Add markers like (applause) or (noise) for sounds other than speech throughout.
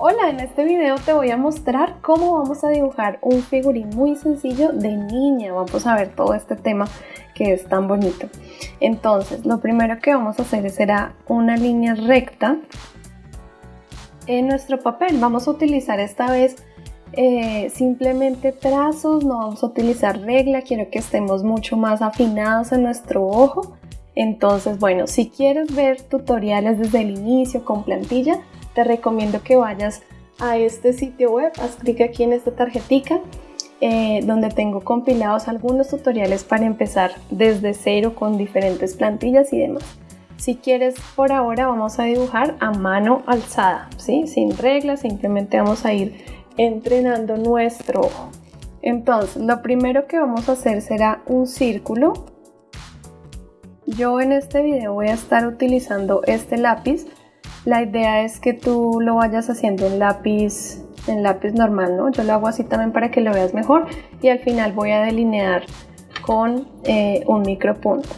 Hola, en este video te voy a mostrar cómo vamos a dibujar un figurín muy sencillo de niña. Vamos a ver todo este tema que es tan bonito. Entonces, lo primero que vamos a hacer será una línea recta en nuestro papel. Vamos a utilizar esta vez eh, simplemente trazos, no vamos a utilizar regla. Quiero que estemos mucho más afinados en nuestro ojo. Entonces, bueno, si quieres ver tutoriales desde el inicio con plantilla, te recomiendo que vayas a este sitio web, haz clic aquí en esta tarjetica eh, donde tengo compilados algunos tutoriales para empezar desde cero con diferentes plantillas y demás. Si quieres, por ahora vamos a dibujar a mano alzada, ¿sí? sin reglas, simplemente vamos a ir entrenando nuestro ojo. Entonces, lo primero que vamos a hacer será un círculo. Yo en este video voy a estar utilizando este lápiz la idea es que tú lo vayas haciendo en lápiz, en lápiz normal, ¿no? Yo lo hago así también para que lo veas mejor y al final voy a delinear con eh, un micropunto.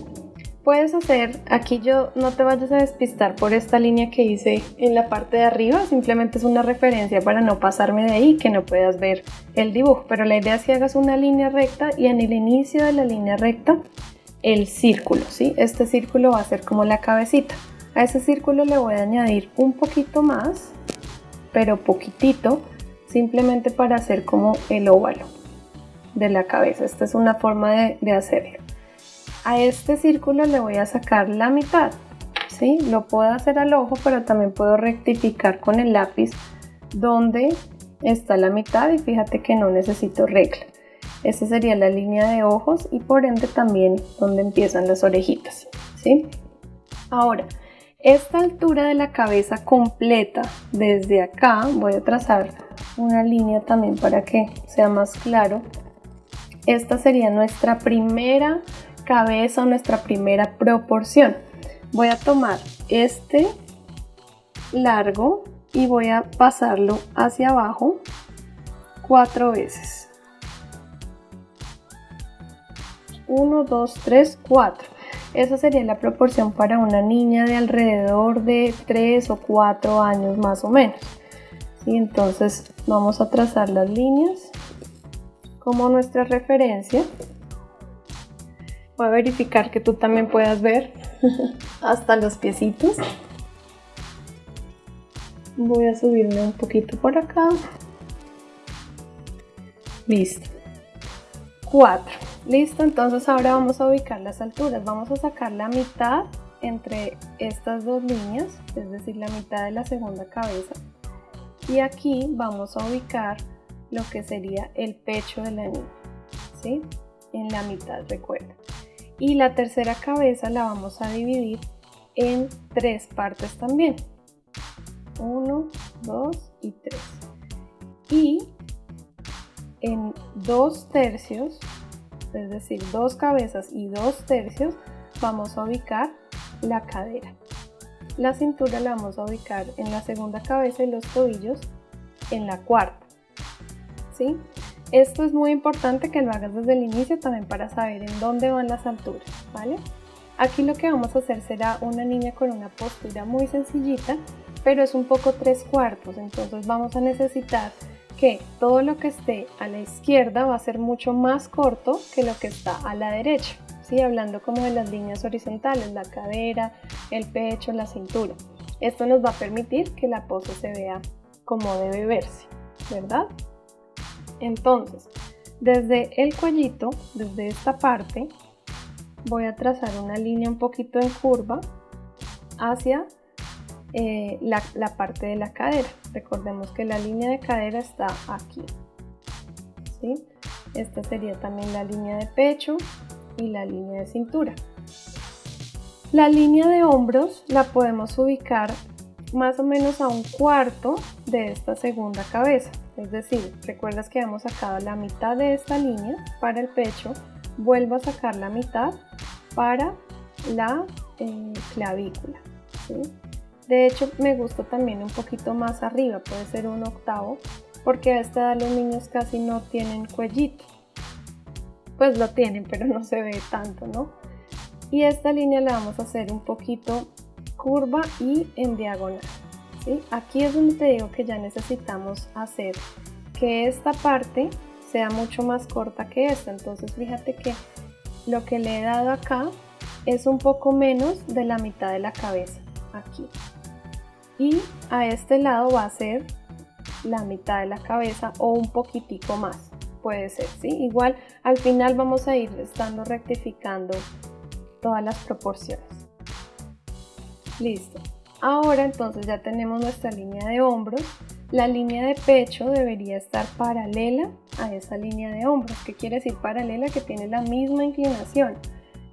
Puedes hacer, aquí yo no te vayas a despistar por esta línea que hice en la parte de arriba, simplemente es una referencia para no pasarme de ahí, que no puedas ver el dibujo, pero la idea es que hagas una línea recta y en el inicio de la línea recta el círculo, ¿sí? Este círculo va a ser como la cabecita. A ese círculo le voy a añadir un poquito más, pero poquitito, simplemente para hacer como el óvalo de la cabeza. Esta es una forma de, hacerlo. A este círculo le voy a sacar la mitad, ¿sí? Lo puedo hacer al ojo, pero también puedo rectificar con el lápiz donde está la mitad y fíjate que no necesito regla. Esta sería la línea de ojos y por ende también donde empiezan las orejitas, ¿sí? Ahora, esta altura de la cabeza completa, desde acá, voy a trazar una línea también para que sea más claro. Esta sería nuestra primera cabeza nuestra primera proporción. Voy a tomar este largo y voy a pasarlo hacia abajo cuatro veces. 1, 2, 3, 4. Esa sería la proporción para una niña de alrededor de 3 o 4 años más o menos. ¿Sí? Entonces vamos a trazar las líneas como nuestra referencia. Voy a verificar que tú también puedas ver (laughs) hasta los piecitos. Voy a subirme un poquito por acá. Listo. 4. Listo, entonces ahora vamos a ubicar las alturas. Vamos a sacar la mitad entre estas dos líneas, es decir, la mitad de la segunda cabeza. Y aquí vamos a ubicar lo que sería el pecho de la niña, ¿sí? En la mitad, recuerda. Y la tercera cabeza la vamos a dividir en tres partes también. Uno, dos y tres. Y en dos tercios es decir, dos cabezas y dos tercios, vamos a ubicar la cadera. La cintura la vamos a ubicar en la segunda cabeza y los tobillos en la cuarta. ¿sí? Esto es muy importante que lo hagas desde el inicio también para saber en dónde van las alturas. ¿vale? Aquí lo que vamos a hacer será una niña con una postura muy sencillita, pero es un poco tres cuartos, entonces vamos a necesitar que todo lo que esté a la izquierda va a ser mucho más corto que lo que está a la derecha. ¿sí? Hablando como de las líneas horizontales, la cadera, el pecho, la cintura. Esto nos va a permitir que la pose se vea como debe verse, ¿verdad? Entonces, desde el cuellito, desde esta parte, voy a trazar una línea un poquito en curva hacia eh, la, parte de la cadera. Recordemos que la línea de cadera está aquí. ¿sí? Esta sería también la línea de pecho y la línea de cintura. La línea de hombros la podemos ubicar más o menos a un cuarto de esta segunda cabeza. Es decir, recuerdas que hemos sacado la mitad de esta línea para el pecho, vuelvo a sacar la mitad para la eh, clavícula. De hecho, me gusta también un poquito más arriba, puede ser un octavo, porque a esta edad los niños casi no tienen cuellito. Pues lo tienen, pero no se ve tanto, ¿no? Y esta línea la vamos a hacer un poquito curva y en diagonal, ¿sí? Aquí es donde te digo que ya necesitamos hacer que esta parte sea mucho más corta que esta. Entonces fíjate que lo que le he dado acá es un poco menos de la mitad de la cabeza, aquí. Y a este lado va a ser la mitad de la cabeza o un poquitico más, puede ser, ¿sí? Igual al final vamos a ir estando rectificando todas las proporciones. Listo. Ahora entonces ya tenemos nuestra línea de hombros. La línea de pecho debería estar paralela a esa línea de hombros. ¿Qué quiere decir paralela? Que tiene la misma inclinación.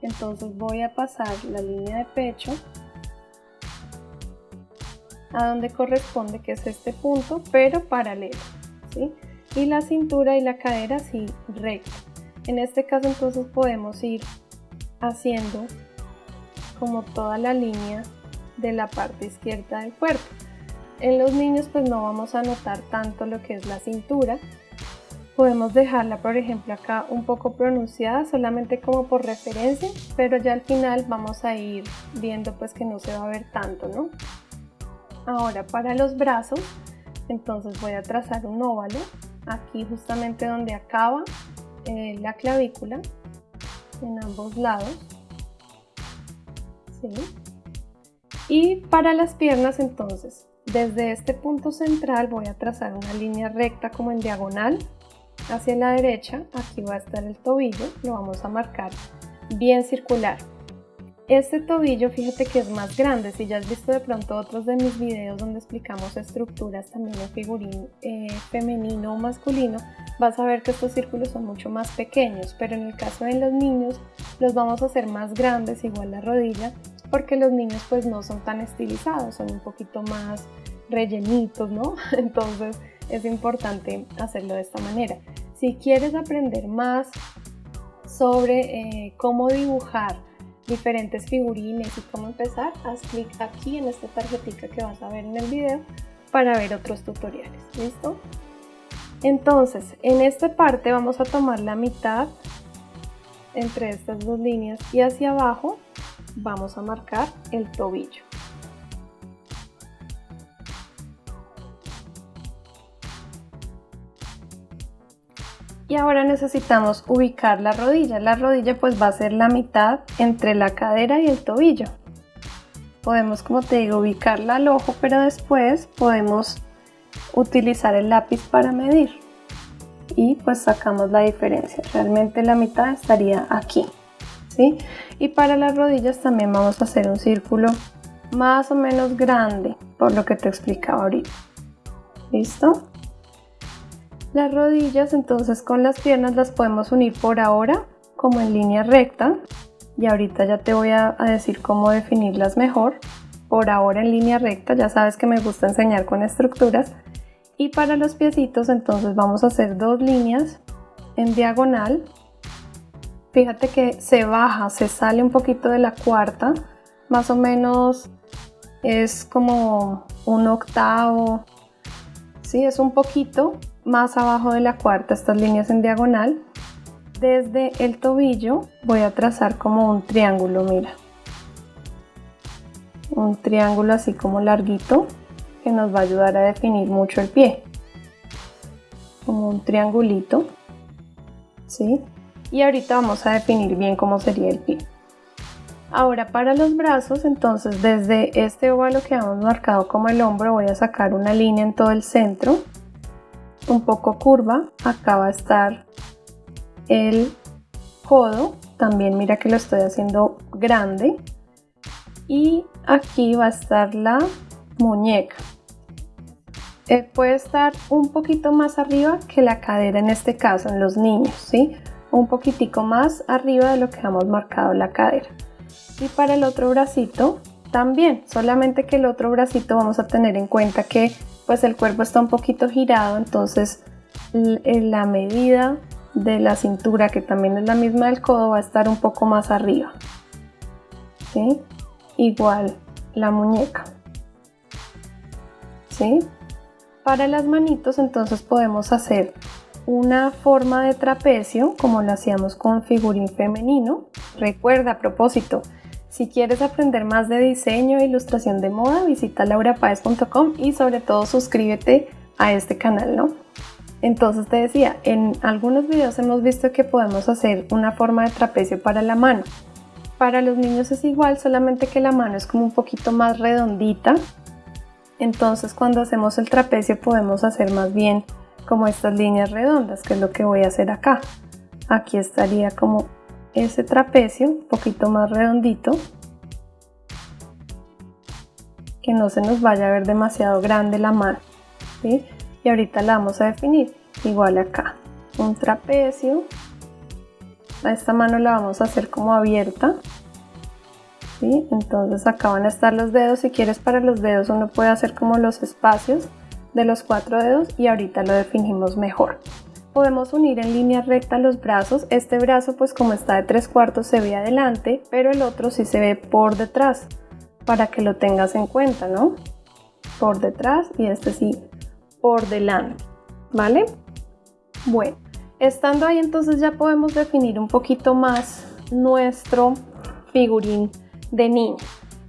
Entonces voy a pasar la línea de pecho a donde corresponde, que es este punto, pero paralelo. ¿sí? Y la cintura y la cadera sí recta. En este caso entonces podemos ir haciendo como toda la línea de la parte izquierda del cuerpo. En los niños pues no vamos a notar tanto lo que es la cintura. Podemos dejarla por ejemplo acá un poco pronunciada solamente como por referencia, pero ya al final vamos a ir viendo pues que no se va a ver tanto, ¿no? Ahora para los brazos, entonces voy a trazar un óvalo aquí justamente donde acaba eh, la clavícula en ambos lados. ¿Sí? Y para las piernas entonces, desde este punto central voy a trazar una línea recta como en diagonal hacia la derecha. Aquí va a estar el tobillo, lo vamos a marcar bien circular. Este tobillo, fíjate que es más grande. Si ya has visto de pronto otros de mis videos donde explicamos estructuras también en figurín eh, femenino o masculino, vas a ver que estos círculos son mucho más pequeños. Pero en el caso de los niños, los vamos a hacer más grandes, igual la rodilla, porque los niños pues no son tan estilizados, son un poquito más rellenitos, ¿no? (laughs) Entonces es importante hacerlo de esta manera. Si quieres aprender más sobre eh, cómo dibujar diferentes figurines y cómo empezar, haz clic aquí en esta tarjetita que vas a ver en el video para ver otros tutoriales, ¿listo? Entonces, en esta parte vamos a tomar la mitad entre estas dos líneas y hacia abajo vamos a marcar el tobillo. Y ahora necesitamos ubicar la rodilla. La rodilla pues va a ser la mitad entre la cadera y el tobillo. Podemos, como te digo, ubicarla al ojo, pero después podemos utilizar el lápiz para medir. Y pues sacamos la diferencia. Realmente la mitad estaría aquí. ¿sí? Y para las rodillas también vamos a hacer un círculo más o menos grande, por lo que te explicaba ahorita. ¿Listo? Las rodillas entonces con las piernas las podemos unir por ahora como en línea recta y ahorita ya te voy a, decir cómo definirlas mejor. Por ahora en línea recta, ya sabes que me gusta enseñar con estructuras. Y para los piecitos entonces vamos a hacer dos líneas en diagonal. Fíjate que se baja, se sale un poquito de la cuarta, más o menos es como un octavo, sí, es un poquito más abajo de la cuarta estas líneas en diagonal. Desde el tobillo voy a trazar como un triángulo, mira. Un triángulo así como larguito que nos va a ayudar a definir mucho el pie. Como un triangulito. ¿Sí? Y ahorita vamos a definir bien cómo sería el pie. Ahora para los brazos, entonces desde este óvalo que hemos marcado como el hombro voy a sacar una línea en todo el centro un poco curva. Acá va a estar el codo. También mira que lo estoy haciendo grande. Y aquí va a estar la muñeca. Eh, puede estar un poquito más arriba que la cadera en este caso, en los niños, ¿sí? Un poquitico más arriba de lo que hemos marcado la cadera. Y para el otro bracito también, solamente que el otro bracito vamos a tener en cuenta que pues el cuerpo está un poquito girado, entonces la medida de la cintura, que también es la misma del codo, va a estar un poco más arriba. ¿Sí? Igual la muñeca. ¿Sí? Para las manitos entonces podemos hacer una forma de trapecio como lo hacíamos con figurín femenino. Recuerda a propósito, Si quieres aprender más de diseño e ilustración de moda, visita laurapaez.com y sobre todo suscríbete a este canal, ¿no? Entonces te decía, en algunos videos hemos visto que podemos hacer una forma de trapecio para la mano. Para los niños es igual, solamente que la mano es como un poquito más redondita. Entonces cuando hacemos el trapecio podemos hacer más bien como estas líneas redondas, que es lo que voy a hacer acá. Aquí estaría como ese trapecio, un poquito más redondito. Que no se nos vaya a ver demasiado grande la mano. ¿sí? Y ahorita la vamos a definir. Igual acá, un trapecio. A esta mano la vamos a hacer como abierta. ¿sí? Entonces acá van a estar los dedos. Si quieres para los dedos uno puede hacer como los espacios de los cuatro dedos y ahorita lo definimos mejor. Podemos unir en línea recta los brazos. Este brazo pues como está de tres cuartos se ve adelante, pero el otro sí se ve por detrás, para que lo tengas en cuenta, ¿no? Por detrás y este sí por delante, ¿vale? Bueno, estando ahí entonces ya podemos definir un poquito más nuestro figurín de niño.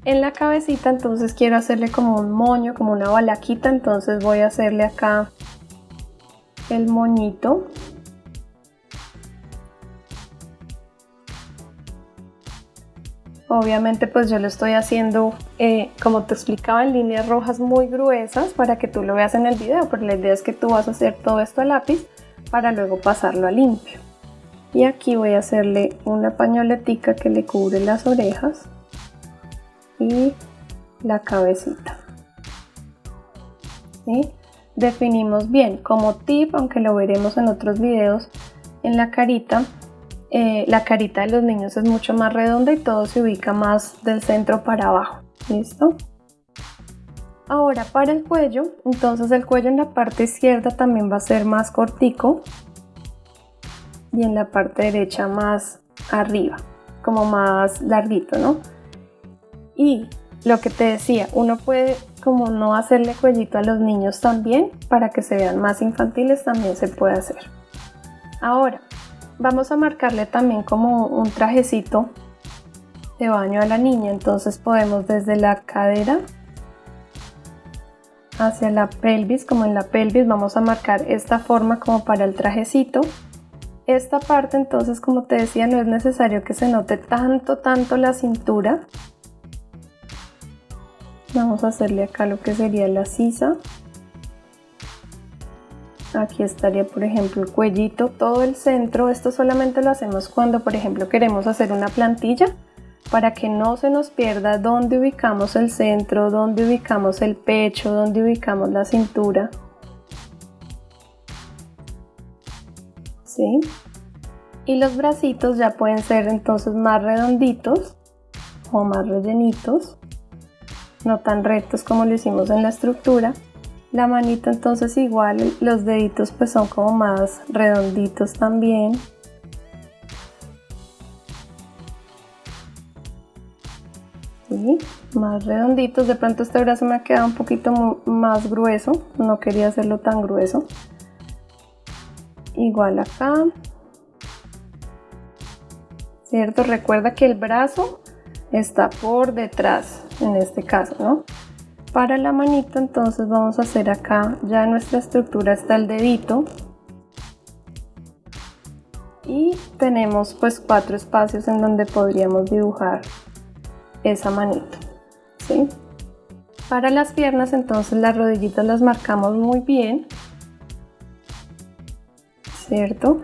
En la cabecita entonces quiero hacerle como un moño, como una balaquita, entonces voy a hacerle acá el moñito. Obviamente pues yo lo estoy haciendo, eh, como te explicaba, en líneas rojas muy gruesas para que tú lo veas en el video, pero la idea es que tú vas a hacer todo esto a lápiz para luego pasarlo a limpio. Y aquí voy a hacerle una pañoletica que le cubre las orejas y la cabecita. ¿Sí? Definimos bien. Como tip, aunque lo veremos en otros videos, en la carita, eh, la carita de los niños es mucho más redonda y todo se ubica más del centro para abajo. ¿Listo? Ahora para el cuello, entonces el cuello en la parte izquierda también va a ser más cortico y en la parte derecha más arriba, como más larguito, ¿no? Y lo que te decía, uno puede como no hacerle cuellito a los niños también, para que se vean más infantiles también se puede hacer. Ahora, vamos a marcarle también como un trajecito de baño a la niña, entonces podemos desde la cadera hacia la pelvis, como en la pelvis vamos a marcar esta forma como para el trajecito. Esta parte entonces como te decía no es necesario que se note tanto tanto la cintura, vamos a hacerle acá lo que sería la sisa aquí estaría por ejemplo el cuellito todo el centro esto solamente lo hacemos cuando por ejemplo queremos hacer una plantilla para que no se nos pierda dónde ubicamos el centro, dónde ubicamos el pecho, dónde ubicamos la cintura. ¿Sí? Y los bracitos ya pueden ser entonces más redonditos o más rellenitos no tan rectos como lo hicimos en la estructura. La manita entonces igual, los deditos pues son como más redonditos también. ¿Sí? Más redonditos, de pronto este brazo me ha quedado un poquito más grueso, no quería hacerlo tan grueso. Igual acá. ¿Cierto? Recuerda que el brazo está por detrás en este caso, ¿no? Para la manito entonces vamos a hacer acá, ya nuestra estructura está el dedito y tenemos pues cuatro espacios en donde podríamos dibujar esa manito, ¿sí? Para las piernas entonces las rodillitas las marcamos muy bien, ¿cierto?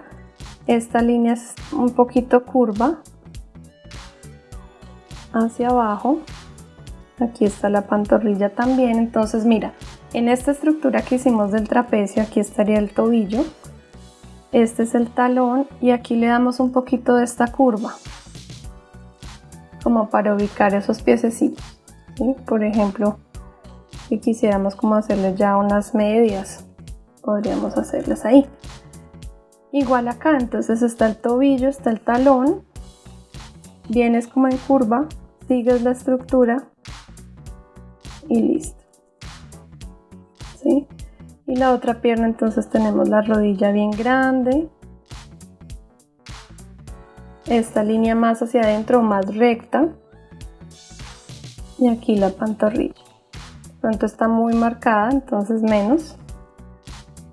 Esta línea es un poquito curva hacia abajo aquí está la pantorrilla también. Entonces mira en esta estructura que hicimos del trapecio aquí estaría el tobillo. Este es el talón y aquí le damos un poquito de esta curva como para ubicar esos piececitos por ejemplo si quisiéramos como hacerle ya unas medias podríamos hacerlas ahí. Igual acá entonces está el tobillo está el talón. Vienes como en curva sigues la estructura y listo. ¿Sí? Y la otra pierna entonces tenemos la rodilla bien grande. Esta línea más hacia adentro, más recta. y aquí la pantorrilla. Pronto está muy marcada, entonces menos.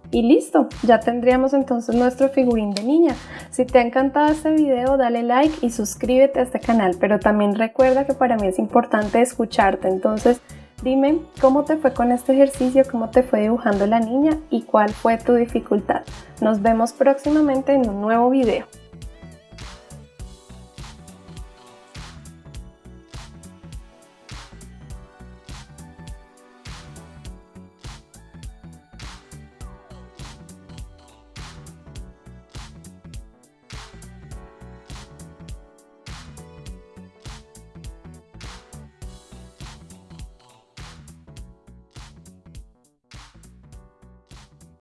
Y listo, ya tendríamos entonces nuestro figurín de niña. Si te ha encantado este video, dale like y suscríbete a este canal, pero también recuerda que para mí es importante escucharte, entonces dime cómo te fue con este ejercicio, cómo te fue dibujando la niña y cuál fue tu dificultad. Nos vemos próximamente en un nuevo video.